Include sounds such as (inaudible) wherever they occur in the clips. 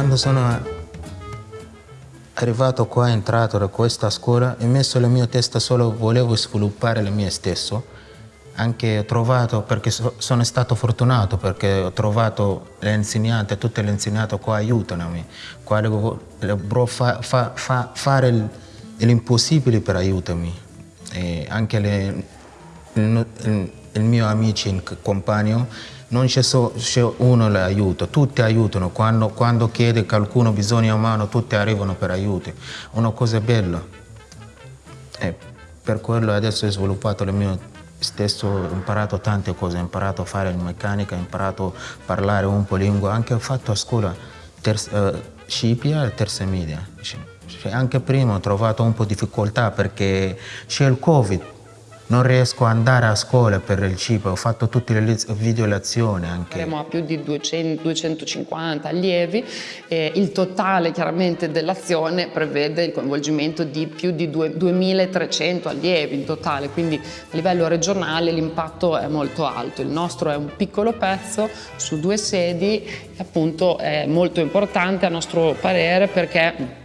quando sono arrivato qua, entrato da questa scuola, ho messo la mia testa solo, volevo sviluppare il mio stesso, anche ho trovato, perché so, sono stato fortunato, perché ho trovato le insegnanti, tutte le insegnanti qua aiutano me, qua devo fa, fa, fa, fare l'impossibile per aiutarmi, e anche le, il, il, il mio amico, il compagno, non c'è so, uno che aiuta, tutti aiutano, quando, quando chiede qualcuno bisogna mano, tutti arrivano per aiuto, una cosa bella. E per quello adesso ho sviluppato il mio stesso, ho imparato tante cose, ho imparato a fare meccanica, ho imparato a parlare un po' lingua, anche ho fatto a scuola terza, uh, Scipia e terza media. Anche prima ho trovato un po' di difficoltà perché c'è il Covid, non riesco ad andare a scuola per il cibo, ho fatto tutte le video lezioni anche. Saremo a più di 200, 250 allievi e il totale chiaramente dell'azione prevede il coinvolgimento di più di 2300 allievi in totale, quindi a livello regionale l'impatto è molto alto. Il nostro è un piccolo pezzo su due sedi, appunto è molto importante a nostro parere perché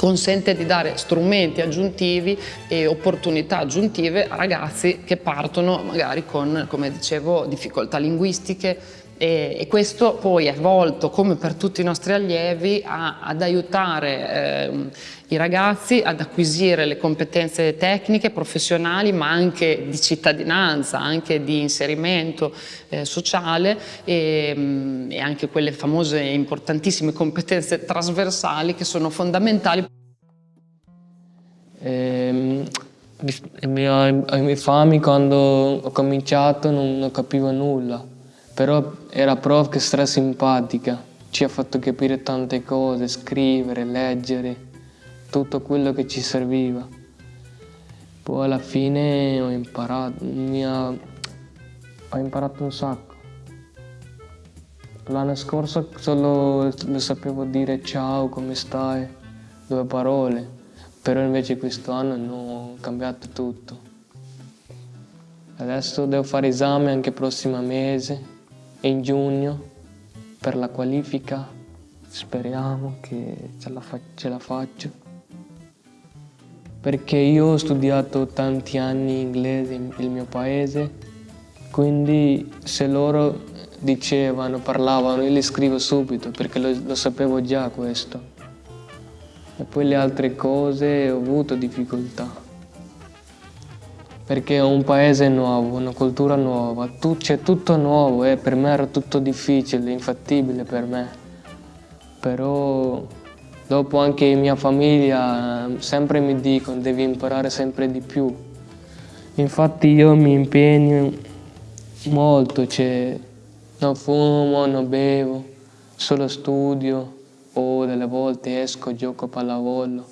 consente di dare strumenti aggiuntivi e opportunità aggiuntive a ragazzi che partono magari con, come dicevo, difficoltà linguistiche e, questo poi è volto, come per tutti i nostri allievi, a, ad aiutare eh, i ragazzi ad acquisire le competenze tecniche, professionali, ma anche di cittadinanza, anche di inserimento eh, sociale e, mm, e anche quelle famose e importantissime competenze trasversali che sono fondamentali. E, ehm, ai miei fami quando ho cominciato non, non capivo nulla, però era prof che stra simpatica, ci ha fatto capire tante cose, scrivere, leggere, tutto quello che ci serviva. Poi alla fine ho imparato, ha, ho imparato un sacco. L'anno scorso solo lo sapevo dire ciao, come stai, due parole, però invece quest'anno ho cambiato tutto. Adesso devo fare esame anche il prossimo mese, in giugno, per la qualifica. Speriamo che ce la, ce la faccio. Perché io ho studiato tanti anni inglese nel mio paese, quindi se loro dicevano, parlavano, io li scrivo subito perché lo, lo sapevo già questo. E poi le altre cose ho avuto difficoltà. Perché è un paese nuovo, una cultura nuova, c'è tutto nuovo e per me era tutto difficile, infattibile per me. Però dopo anche mia famiglia sempre mi dicono devi imparare sempre di più. Infatti io mi impegno molto, cioè non fumo, non bevo, solo studio, o delle volte esco, gioco a pallavolo,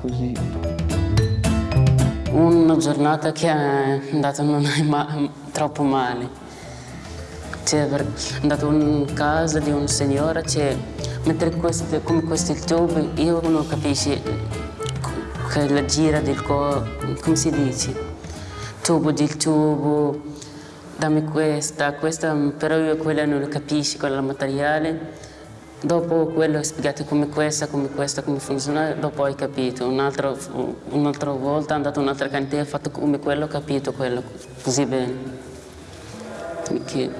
così. Una giornata che è andata non è ma troppo male. Cioè, è andato in casa di un signore, cioè, mentre questo, come questo il tubo, io non capisco che la gira del corpo, come si dice? Tubo del tubo, dammi questa, questa, però io quella non capisco, quella materiale. Dopo quello hai spiegato come questa, come questa, come funziona, dopo hai capito. Un'altra un volta è andato in un'altra cantina, ho fatto come quello, ho capito quello, così bene. Perché...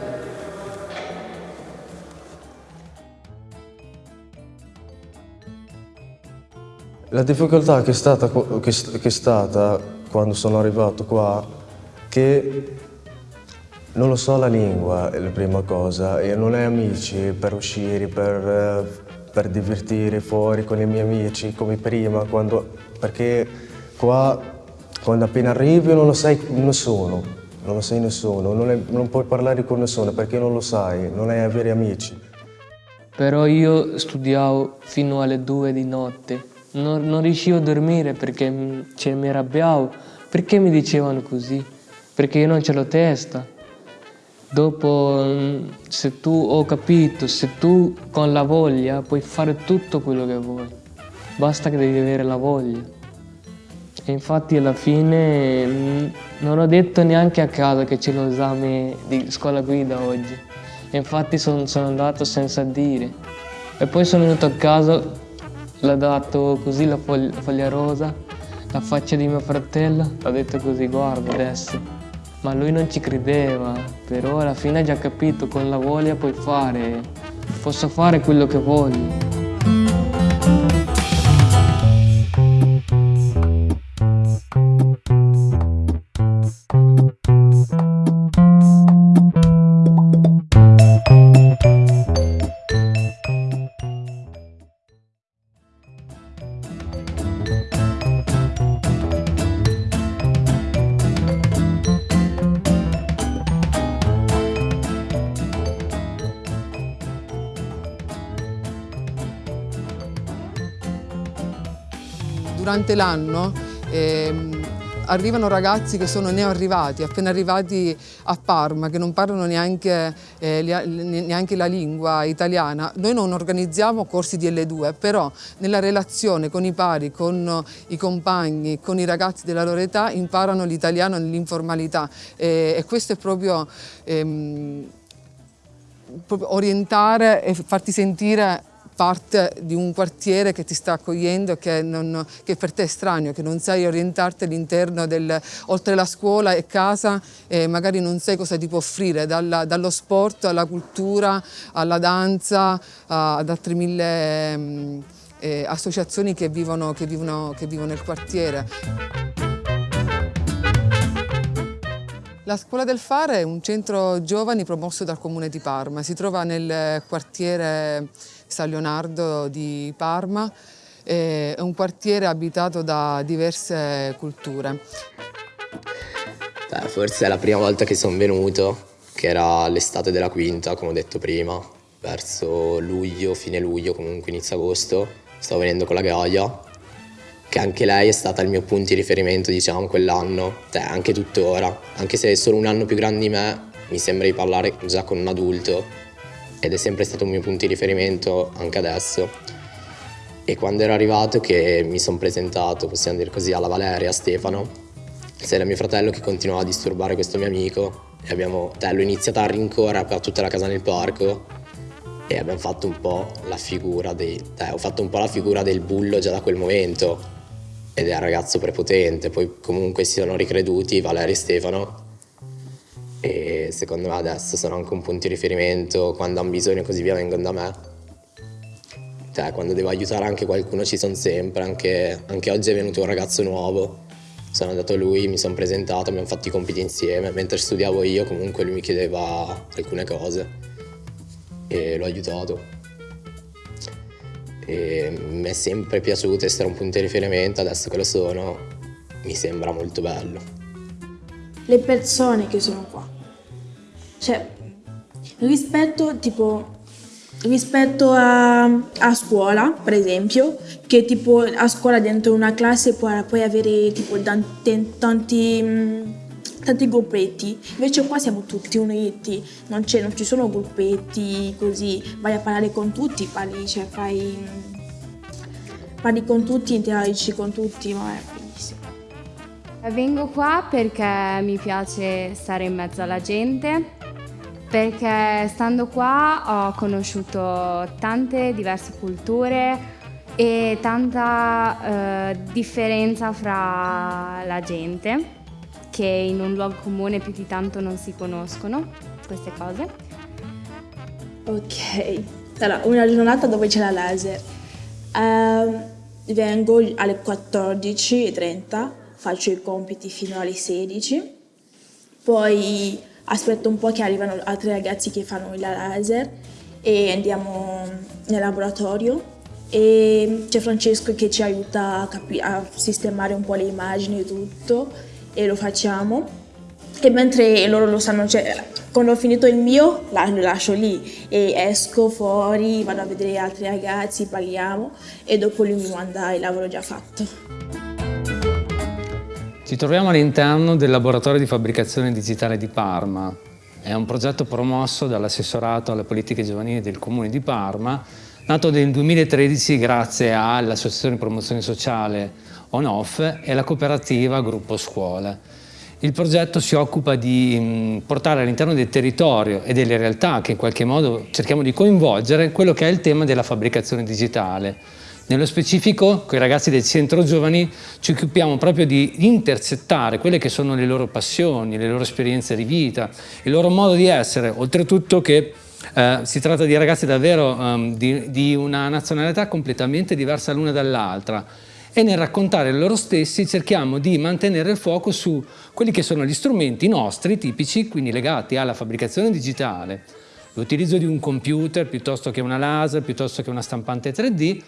La difficoltà che è, stata, che è stata quando sono arrivato qua, che non lo so la lingua, è la prima cosa, e non hai amici per uscire, per, per divertire fuori con i miei amici come prima, quando, perché qua quando appena arrivi non lo sai nessuno, non lo sai nessuno, non, è, non puoi parlare con nessuno perché non lo sai, non hai veri amici. Però io studiavo fino alle due di notte, non, non riuscivo a dormire perché cioè, mi arrabbiavo. Perché mi dicevano così? Perché io non ce l'ho testa. Dopo, mm, se tu ho capito, se tu con la voglia puoi fare tutto quello che vuoi, basta che devi avere la voglia. E infatti alla fine mm, non ho detto neanche a casa che c'è l'esame di scuola guida oggi. infatti son, sono andato senza dire. E poi sono venuto a casa, l'ho dato così la foglia, la foglia rosa, la faccia di mio fratello, ho detto così, guarda adesso. Ma lui non ci credeva, però alla fine ha già capito, con la voglia puoi fare, posso fare quello che voglio. Durante l'anno ehm, arrivano ragazzi che sono neoarrivati, appena arrivati a Parma, che non parlano neanche, eh, neanche, la lingua italiana. Noi non organizziamo corsi di L2, però nella relazione con i pari, con i compagni, con i ragazzi della loro età, imparano l'italiano nell'informalità e, e, questo è proprio, ehm, proprio orientare e farti sentire parte di un quartiere che ti sta accogliendo, che, non, che per te è estraneo, che non sai orientarti all'interno del, oltre la scuola e casa, e magari non sai cosa ti può offrire, dalla, dallo sport alla cultura, alla danza, ad altre mille mm, eh, associazioni che vivono, che, vivono, che vivono nel quartiere. La Scuola del Fare è un centro giovani promosso dal Comune di Parma, si trova nel quartiere San Leonardo di Parma, è un quartiere abitato da diverse culture. Beh, forse è la prima volta che sono venuto, che era l'estate della quinta, come ho detto prima, verso luglio, fine luglio, comunque inizio agosto. Stavo venendo con la Gaia, che anche lei è stata il mio punto di riferimento, diciamo, quell'anno, cioè, anche tuttora. Anche se è solo un anno più grande di me, mi sembra di parlare già con un adulto ed è sempre stato un mio punto di riferimento anche adesso. E quando ero arrivato che mi sono presentato, possiamo dire così, alla Valeria, a Stefano, c'era mio fratello che continuava a disturbare questo mio amico e abbiamo, l'ho iniziato a rincorrere per tutta la casa nel parco e abbiamo fatto un po' la figura dei, cioè, ho fatto un po' la figura del bullo già da quel momento ed è un ragazzo prepotente, poi comunque si sono ricreduti Valeria e Stefano e secondo me adesso sono anche un punto di riferimento, quando hanno bisogno e così via vengono da me. Cioè, quando devo aiutare anche qualcuno ci sono sempre, anche, anche oggi è venuto un ragazzo nuovo, sono andato a lui, mi sono presentato, abbiamo fatto i compiti insieme, mentre studiavo io comunque lui mi chiedeva alcune cose e l'ho aiutato. E mi è sempre piaciuto essere un punto di riferimento, adesso che lo sono mi sembra molto bello. Le persone che sono qua. Cioè, rispetto tipo rispetto a, a, scuola, per esempio, che tipo a scuola dentro una classe puoi, puoi avere tipo tanti, tanti, tanti, gruppetti, invece qua siamo tutti uniti, non, non, ci sono gruppetti così, vai a parlare con tutti, parli, cioè fai, parli con tutti, interagisci con tutti, ma. Vengo qua perché mi piace stare in mezzo alla gente, perché stando qua ho conosciuto tante diverse culture e tanta eh, differenza fra la gente che in un luogo comune più di tanto non si conoscono queste cose. Ok, allora una giornata dove c'è la laser. Uh, vengo alle 14.30, faccio i compiti fino alle 16, poi aspetto un po' che arrivano altri ragazzi che fanno il laser e andiamo nel laboratorio. E c'è Francesco che ci aiuta a, a, sistemare un po' le immagini e tutto e lo facciamo. E mentre loro lo sanno, cioè, quando ho finito il mio lo lascio lì e esco fuori, vado a vedere altri ragazzi, parliamo e dopo lui mi manda il lavoro già fatto. Ci troviamo all'interno del laboratorio di fabbricazione digitale di Parma. È un progetto promosso dall'assessorato alle politiche giovanili del Comune di Parma, nato nel 2013 grazie all'Associazione di Promozione Sociale On-Off e alla cooperativa Gruppo Scuole. il progetto si occupa di mh, portare all'interno del territorio e delle realtà che in qualche modo cerchiamo di coinvolgere quello che è il tema della fabbricazione digitale. Nello specifico, con i ragazzi del centro giovani ci occupiamo proprio di intercettare quelle che sono le loro passioni, le loro esperienze di vita, il loro modo di essere, oltretutto che eh, si tratta di ragazzi davvero um, di, di una nazionalità completamente diversa l'una dall'altra. E nel raccontare loro stessi cerchiamo di mantenere il fuoco su quelli che sono gli strumenti nostri tipici, quindi legati alla fabbricazione digitale, l'utilizzo di un computer piuttosto che una laser, piuttosto che una stampante 3D,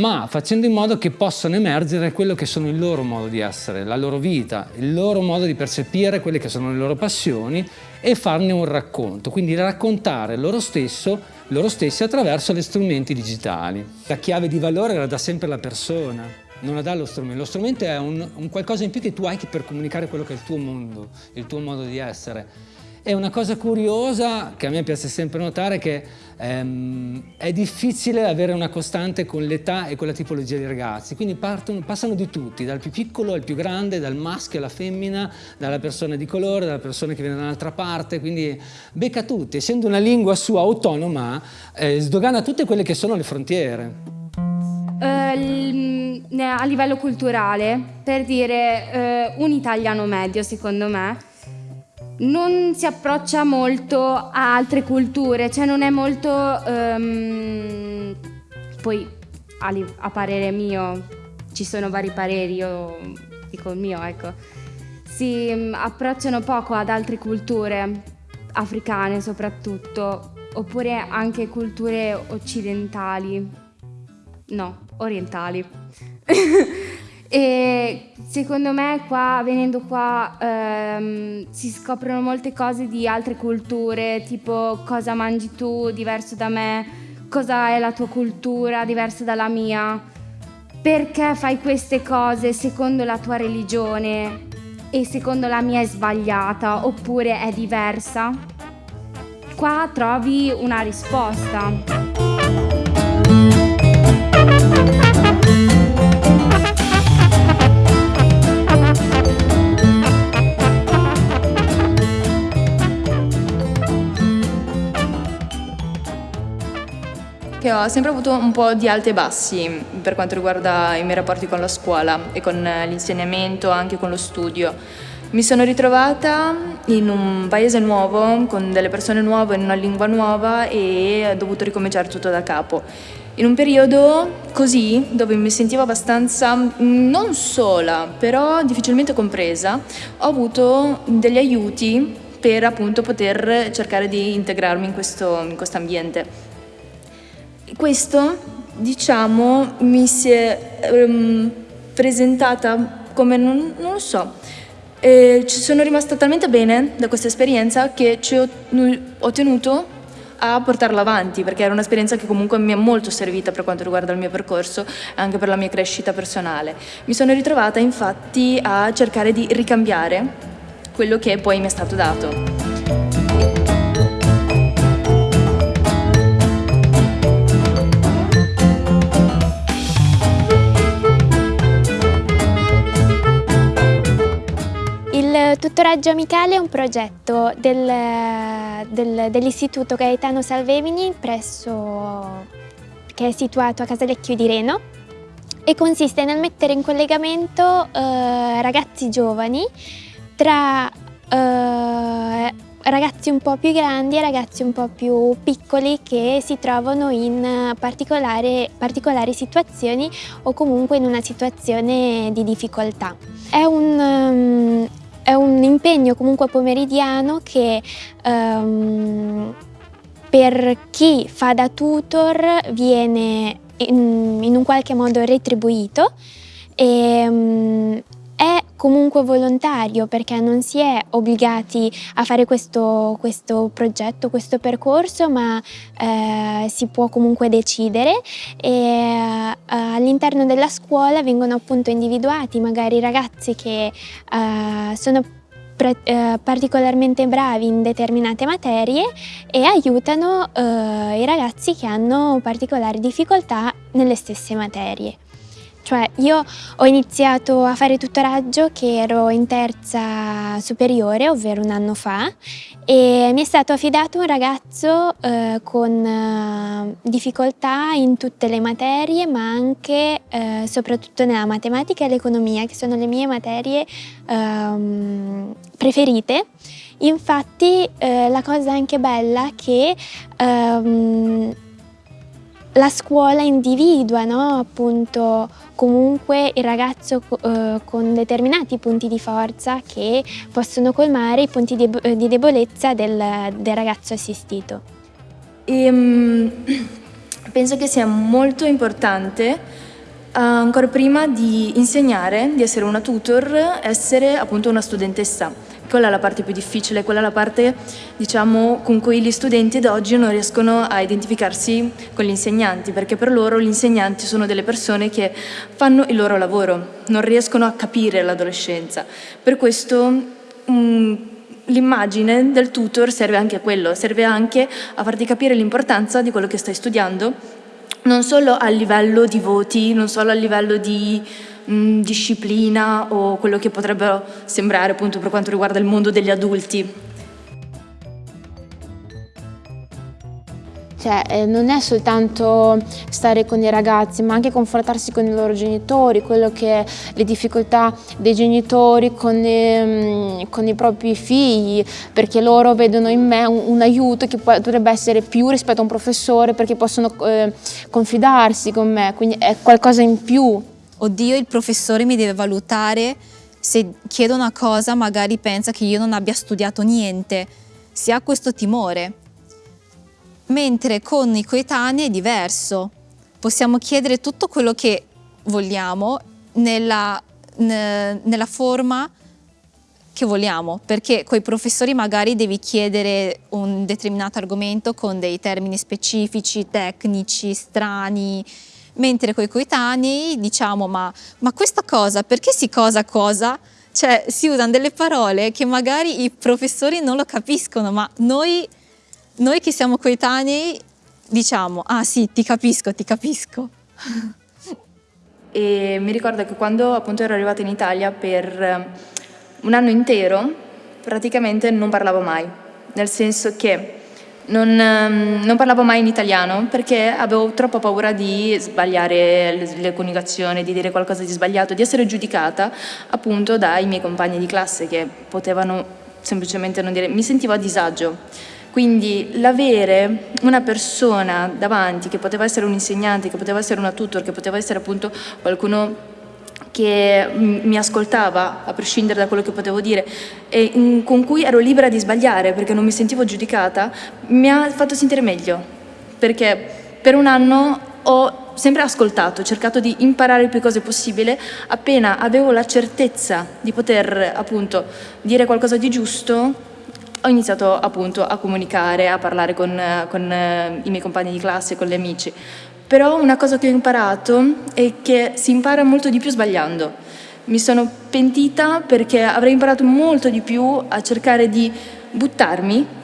ma facendo in modo che possano emergere quello che sono il loro modo di essere, la loro vita, il loro modo di percepire quelle che sono le loro passioni e farne un racconto, quindi raccontare loro stesso, loro stessi attraverso gli strumenti digitali. La chiave di valore la dà sempre la persona, non la dà lo strumento. Lo strumento è un, un, qualcosa in più che tu hai per comunicare quello che è il tuo mondo, il tuo modo di essere. E una cosa curiosa che a me piace sempre notare è che ehm, è difficile avere una costante con l'età e con la tipologia di ragazzi, quindi partono, passano di tutti, dal più piccolo al più grande, dal maschio alla femmina, dalla persona di colore, dalla persona che viene da un'altra parte, quindi becca tutti, essendo una lingua sua autonoma, eh, sdogana tutte quelle che sono le frontiere. Uh, a livello culturale, per dire uh, un italiano medio secondo me, non si approccia molto a altre culture, cioè non è molto, um, poi a, a, parere mio, ci sono vari pareri, io dico il mio, ecco, si um, approcciano poco ad altre culture, africane soprattutto, oppure anche culture occidentali, no, orientali. (laughs) e secondo me qua, venendo qua, ehm, si scoprono molte cose di altre culture, tipo cosa mangi tu diverso da me, cosa è la tua cultura diversa dalla mia, perché fai queste cose secondo la tua religione e secondo la mia è sbagliata oppure è diversa. Qua trovi una risposta. Che ho sempre avuto un po' di alti e bassi per quanto riguarda i miei rapporti con la scuola e con l'insegnamento, anche con lo studio. Mi sono ritrovata in un paese nuovo, con delle persone nuove, in una lingua nuova e ho dovuto ricominciare tutto da capo. In un periodo così, dove mi sentivo abbastanza non sola, però difficilmente compresa, ho avuto degli aiuti per appunto poter cercare di integrarmi in questo in ambiente. Questo, diciamo, mi si è um, presentata come, non, non lo so, e ci sono rimasta talmente bene da questa esperienza che ci ho, ho tenuto a portarla avanti perché era un'esperienza che comunque mi è molto servita per quanto riguarda il mio percorso e anche per la mia crescita personale. Mi sono ritrovata infatti a cercare di ricambiare quello che poi mi è stato dato. Tutoraggio Amicale è un progetto del, del, dell'Istituto Gaetano Salvemini presso, che è situato a Casalecchio di Reno e consiste nel mettere in collegamento eh, ragazzi giovani tra eh, ragazzi un po' più grandi e ragazzi un po' più piccoli che si trovano in particolari situazioni o comunque in una situazione di difficoltà. È un, um, è un impegno comunque pomeridiano che um, per chi fa da tutor viene in, in un qualche modo retribuito. E um, è comunque volontario perché non si è obbligati a fare questo, questo progetto, questo percorso, ma eh, si può comunque decidere eh, all'interno della scuola vengono appunto individuati magari ragazzi che eh, sono eh, particolarmente bravi in determinate materie e aiutano eh, i ragazzi che hanno particolari difficoltà nelle stesse materie. Cioè io ho iniziato a fare tutoraggio che ero in terza superiore, ovvero un anno fa, e mi è stato affidato un ragazzo eh, con eh, difficoltà in tutte le materie, ma anche eh, soprattutto nella matematica e l'economia, che sono le mie materie ehm, preferite. Infatti eh, la cosa anche bella è che ehm, la scuola individua no? appunto comunque il ragazzo eh, con determinati punti di forza che possono colmare i punti di, di debolezza del, del, ragazzo assistito. E, um, (clears throat) penso che sia molto importante uh, ancora prima di insegnare, di essere una tutor, essere appunto una studentessa quella è la parte più difficile, quella è la parte diciamo, con cui gli studenti d'oggi non riescono a identificarsi con gli insegnanti, perché per loro gli insegnanti sono delle persone che fanno il loro lavoro, non riescono a capire l'adolescenza. Per questo um, l'immagine del tutor serve anche a quello, serve anche a farti capire l'importanza di quello che stai studiando, non solo a livello di voti, non solo a livello di mh, disciplina o quello che potrebbero sembrare appunto per quanto riguarda il mondo degli adulti. Cioè, eh, non è soltanto stare con i ragazzi, ma anche confrontarsi con i loro genitori, quello che le difficoltà dei genitori con, eh, con i propri figli, perché loro vedono in me un, un, aiuto che potrebbe essere più rispetto a un professore, perché possono eh, confidarsi con me, quindi è qualcosa in più. Oddio il professore mi deve valutare, se chiedo una cosa magari pensa che io non abbia studiato niente, si ha questo timore. Mentre con i coetanei è diverso, possiamo chiedere tutto quello che vogliamo nella, nella forma che vogliamo, perché con i professori magari devi chiedere un determinato argomento con dei termini specifici, tecnici, strani, mentre con i coetanei diciamo ma, ma questa cosa, perché si cosa cosa? Cioè si usano delle parole che magari i professori non lo capiscono, ma noi, noi che siamo coetanei diciamo ah sì ti capisco, ti capisco. (laughs) E mi ricordo che quando appunto ero arrivata in Italia per un anno intero praticamente non parlavo mai, nel senso che non, ehm, non, parlavo mai in italiano perché avevo troppa paura di sbagliare le, le coniugazioni, di dire qualcosa di sbagliato, di essere giudicata appunto dai miei compagni di classe che potevano semplicemente non dire, mi sentivo a disagio. Quindi l'avere una persona davanti che poteva essere un insegnante, che poteva essere una tutor, che poteva essere appunto qualcuno che mi ascoltava a prescindere da quello che potevo dire e con cui ero libera di sbagliare perché non mi sentivo giudicata, mi ha fatto sentire meglio. Perché per un anno ho sempre ascoltato, cercato di imparare il più cose possibile, appena avevo la certezza di poter appunto dire qualcosa di giusto ho iniziato appunto a comunicare, a parlare con, con eh, i miei compagni di classe, con gli amici. Però una cosa che ho imparato è che si impara molto di più sbagliando. Mi sono pentita perché avrei imparato molto di più a cercare di buttarmi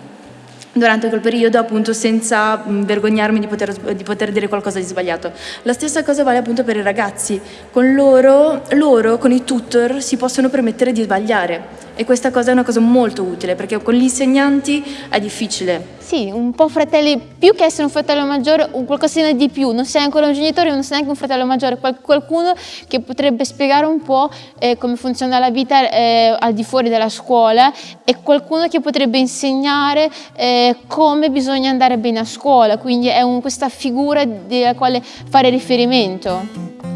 durante quel periodo appunto senza vergognarmi di poter, di poter, dire qualcosa di sbagliato. La stessa cosa vale appunto per i ragazzi, con loro, loro, con i tutor, si possono permettere di sbagliare e questa cosa è una cosa molto utile perché con gli insegnanti è difficile. Sì, un po' fratelli, più che essere un fratello maggiore, un qualcosina di più, non sei ancora un genitore, non sei neanche un fratello maggiore, qualcuno che potrebbe spiegare un po' eh, come funziona la vita eh, al di fuori della scuola e qualcuno che potrebbe insegnare eh, come bisogna andare bene a scuola, quindi è un, questa figura della quale fare riferimento.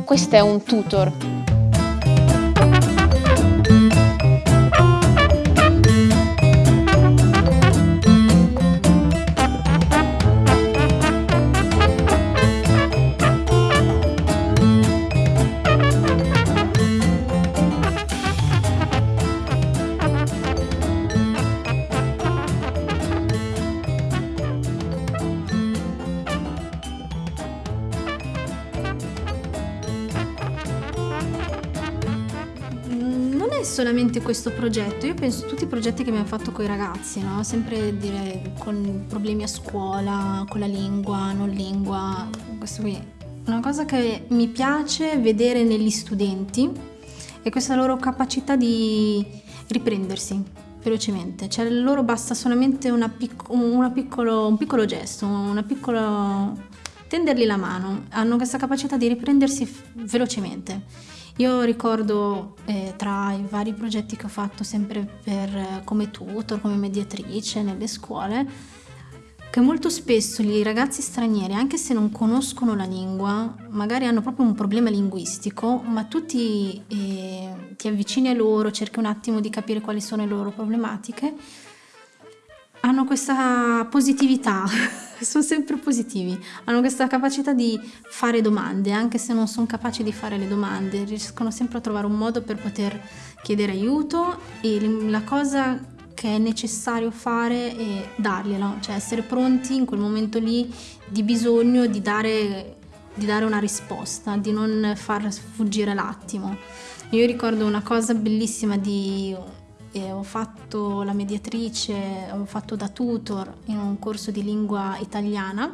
Questo è un tutor. Solamente questo progetto, io penso a tutti i progetti che abbiamo fatto con i ragazzi, no? sempre dire con problemi a scuola, con la lingua, non lingua, questo qui Una cosa che mi piace vedere negli studenti è questa loro capacità di riprendersi velocemente, cioè loro basta solamente una pic- una piccolo, un piccolo gesto, una piccola tendergli la mano, hanno questa capacità di riprendersi velocemente. Io ricordo eh, tra i vari progetti che ho fatto sempre per, come tutor, come mediatrice nelle scuole, che molto spesso i ragazzi stranieri, anche se non conoscono la lingua, magari hanno proprio un problema linguistico, ma tu ti, eh, ti avvicini a loro, cerchi un attimo di capire quali sono le loro problematiche, hanno questa positività, (laughs) sono sempre positivi, hanno questa capacità di fare domande, anche se non sono capaci di fare le domande, riescono sempre a trovare un modo per poter chiedere aiuto e la cosa che è necessario fare è darglielo, cioè essere pronti in quel momento lì di bisogno di dare, di dare una risposta, di non far sfuggire l'attimo. Io ricordo una cosa bellissima di eh, ho fatto la mediatrice, ho fatto da tutor in un corso di lingua italiana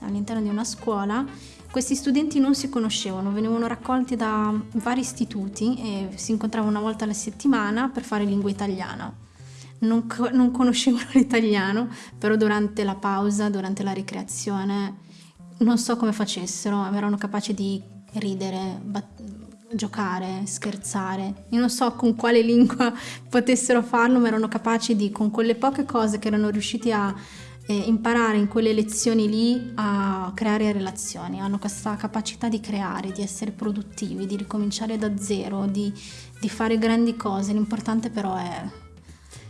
all'interno di una scuola. Questi studenti non si conoscevano, venivano raccolti da vari istituti e si incontravano una volta alla settimana per fare lingua italiana non, non conoscevano (laughs) l'italiano, però durante la pausa, durante la ricreazione, non so come facessero, erano capaci di ridere, giocare, scherzare. Io non so con quale lingua (laughs) potessero farlo, ma erano capaci di, con quelle poche cose che erano riusciti a eh, imparare in quelle lezioni lì, a creare relazioni. Hanno questa capacità di creare, di essere produttivi, di ricominciare da zero, di, di fare grandi cose. L'importante però è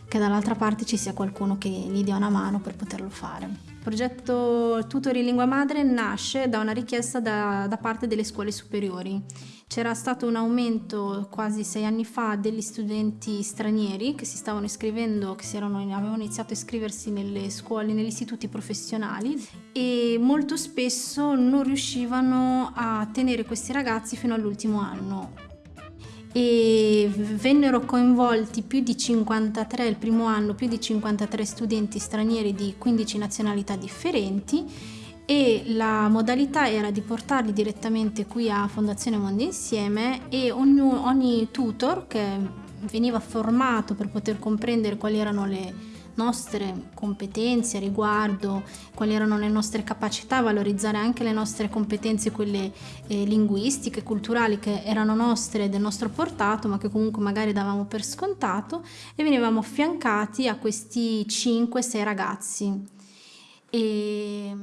che dall'altra parte ci sia qualcuno che gli dia una mano per poterlo fare. Il progetto Tutori Lingua Madre nasce da una richiesta da, da parte delle scuole superiori. C'era stato un aumento quasi sei anni fa degli studenti stranieri che si stavano iscrivendo, che erano, avevano iniziato a iscriversi nelle scuole, negli istituti professionali e molto spesso non riuscivano a tenere questi ragazzi fino all'ultimo anno e vennero coinvolti più di 53, il primo anno, più di 53 studenti stranieri di 15 nazionalità differenti e la modalità era di portarli direttamente qui a Fondazione Mondo Insieme e ogni, ogni tutor che veniva formato per poter comprendere quali erano le nostre competenze riguardo, quali erano le nostre capacità, valorizzare anche le nostre competenze, quelle eh, linguistiche, culturali che erano nostre del nostro portato, ma che comunque magari davamo per scontato e venivamo affiancati a questi 5-6 ragazzi. E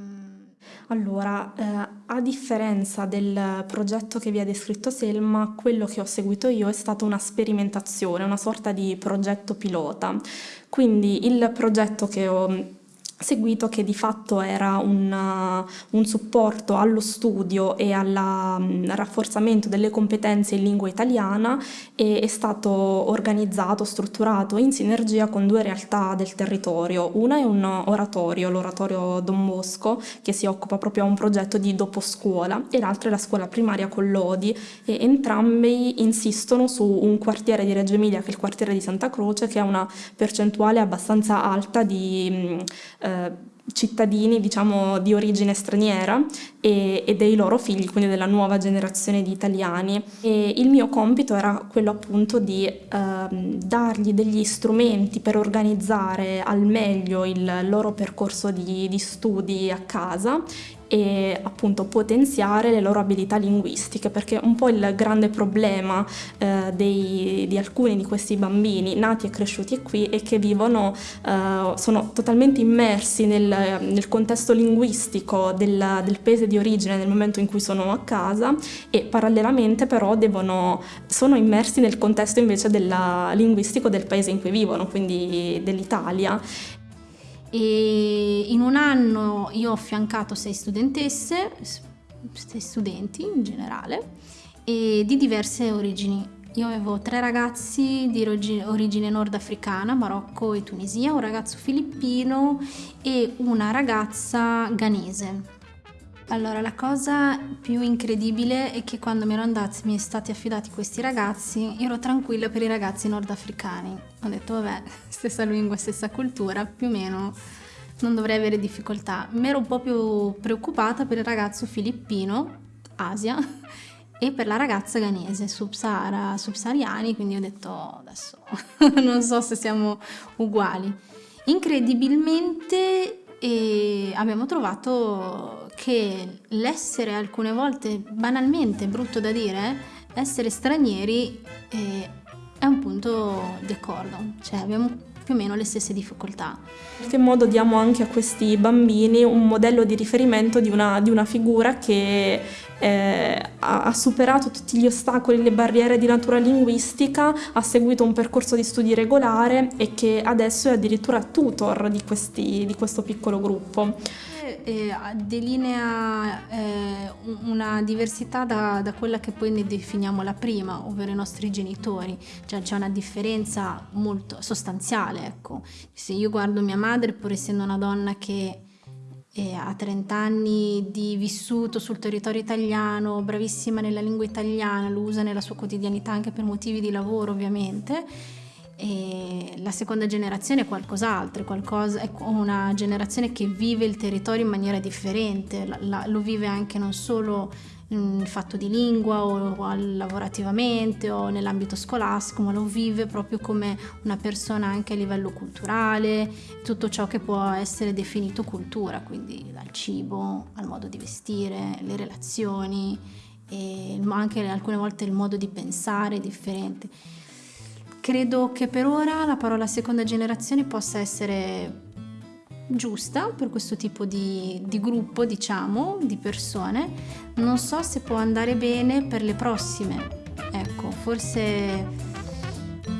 allora, eh, a differenza del progetto che vi ha descritto Selma, quello che ho seguito io è stata una sperimentazione, una sorta di progetto pilota. Quindi il progetto che ho seguito che di fatto era un, uh, un supporto allo studio e al um, rafforzamento delle competenze in lingua italiana e è stato organizzato, strutturato in sinergia con due realtà del territorio. Una è un oratorio, l'oratorio Don Bosco, che si occupa proprio a un progetto di dopo scuola e l'altra è la scuola primaria Collodi e entrambi insistono su un quartiere di Reggio Emilia che è il quartiere di Santa Croce che ha una percentuale abbastanza alta di eh, cittadini diciamo di origine straniera e, e, dei loro figli, quindi della nuova generazione di italiani. E il mio compito era quello appunto di eh, dargli degli strumenti per organizzare al meglio il loro percorso di, di studi a casa e appunto potenziare le loro abilità linguistiche perché un po' il grande problema eh, dei, di alcuni di questi bambini nati e cresciuti qui è che vivono, eh, sono totalmente immersi nel, nel contesto linguistico del, del, paese di origine nel momento in cui sono a casa e parallelamente però devono, sono immersi nel contesto invece della, linguistico del paese in cui vivono, quindi dell'Italia e in un anno io ho affiancato sei studentesse, sei studenti in generale, di diverse origini. Io avevo tre ragazzi di origine nordafricana, Marocco e Tunisia, un ragazzo filippino e una ragazza ghanese. Allora, la cosa più incredibile è che quando mi ero andati, mi sono stati affidati questi ragazzi, ero tranquilla per i ragazzi nordafricani. Ho detto, vabbè, (laughs) stessa lingua, stessa cultura, più o meno non dovrei avere difficoltà. Mi ero un po' più preoccupata per il ragazzo filippino, Asia (laughs) e per la ragazza ghanese, subsahara, subsahariani, quindi ho detto adesso (laughs) non so se siamo uguali. Incredibilmente e abbiamo trovato che l'essere alcune volte banalmente brutto da dire, essere stranieri eh, è un punto di accordo, cioè abbiamo più o meno le stesse difficoltà. In che modo diamo anche a questi bambini un modello di riferimento di una, di una figura che eh, ha, superato tutti gli ostacoli, le barriere di natura linguistica, ha seguito un percorso di studi regolare e che adesso è addirittura tutor di, questi, di questo piccolo gruppo. Eh, delinea eh, una diversità da, da, quella che poi ne definiamo la prima, ovvero i nostri genitori, cioè c'è una differenza molto sostanziale. Ecco. Se io guardo mia madre, pur essendo una donna che e ha 30 anni di vissuto sul territorio italiano, bravissima nella lingua italiana, lo usa nella sua quotidianità anche per motivi di lavoro ovviamente. E la seconda generazione è qualcos'altro, è, qualcosa, è una generazione che vive il territorio in maniera differente, la, la, lo vive anche non solo il fatto di lingua o, lavorativamente o nell'ambito scolastico, ma lo vive proprio come una persona anche a livello culturale, tutto ciò che può essere definito cultura, quindi dal cibo al modo di vestire, le relazioni, e anche alcune volte il modo di pensare è differente. Credo che per ora la parola seconda generazione possa essere giusta per questo tipo di, di, gruppo, diciamo, di persone. Non so se può andare bene per le prossime. Ecco, forse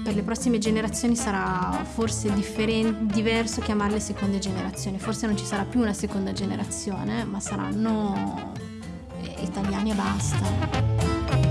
per le prossime generazioni sarà forse differen- diverso chiamarle seconde generazioni. Forse non ci sarà più una seconda generazione, ma saranno eh, italiani e basta.